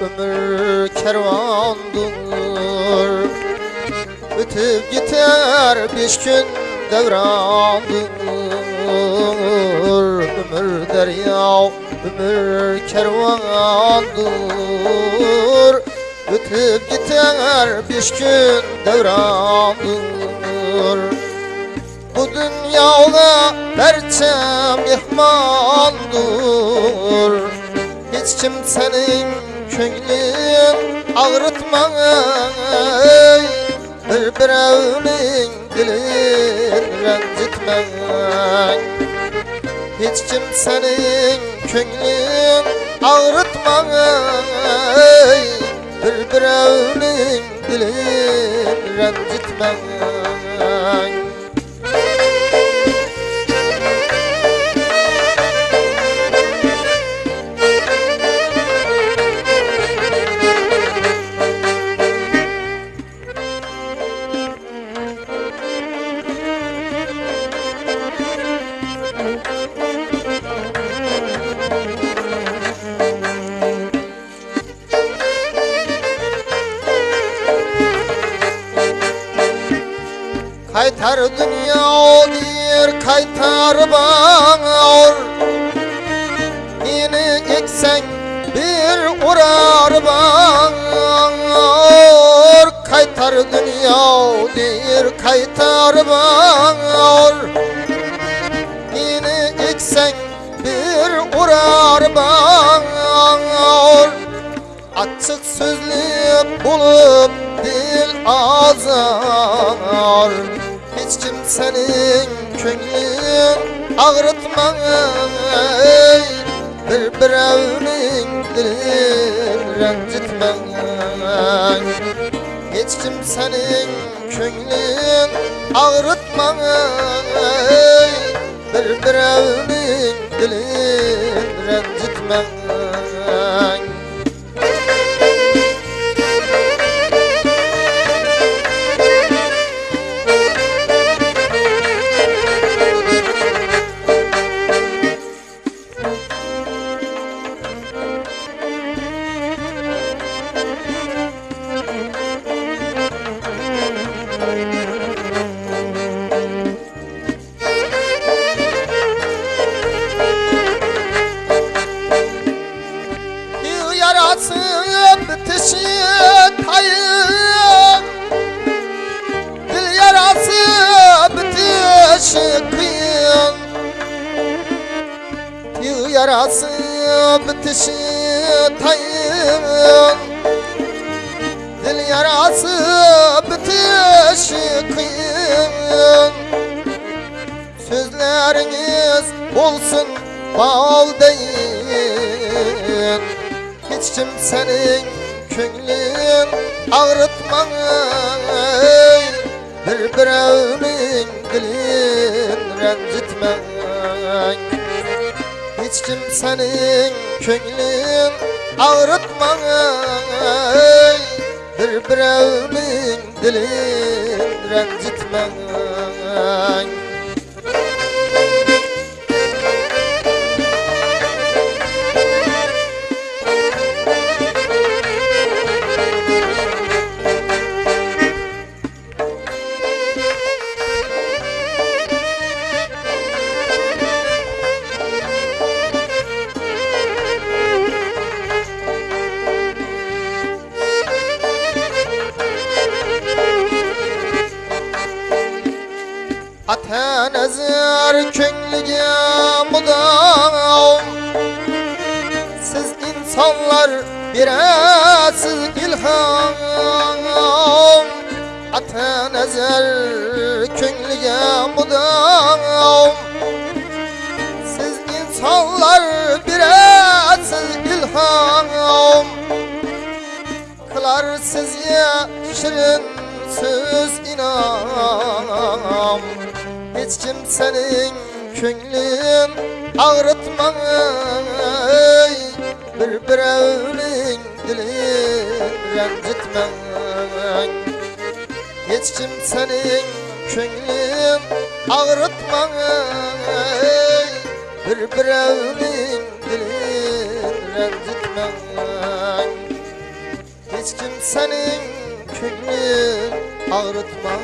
Ömür kervandır Ötüp gider beş gün devrandır Ömür derya, ömür kervandır Ötüp gider beş gün devrandır Bu dünyada berçem mihmandır Hiç kimsenin könlün ağrıtma Bir birevnin dilin rencitme Hiç kimsenin könlün ağrıtma Bir birevnin dilin rencitme Kaytar dünya dir kaytar bağır Yeni eksen bir uğrar bağır Kaytar dünya dir kaytar bağır Yeni eksen bir uğrar bağır Açık sözlü bulup dil azar Hiç kimsenin könlün ağrıtma ey Bir birevnin dilin rencitme Hiç kimsenin könlün ağrıtma ey Bir birevnin dilin rencitme bitişi tayın Dil yarası bitişi kıyın Sözleriniz olsun bal deyin. Hiç kimsenin könlün ağrıtma ey Bir birevnin dilin rencitme Hiç kimsenin könlün ağrıtma Bir birevnin dilin rencitme Ata nazar könlüge mudam Siz insanlar birasiz ilham. Ata nazar könlüge mudam Siz insanlar birasiz ilham. Kılar sizye şirin söz inam Hiç kimsenin könlün ağrıtma ey Bir birevnin dilin rencitme Hiç kimsenin könlün ağrıtma ey Bir birevnin dilin rencitme Hiç kimsenin könlün ağrıtmam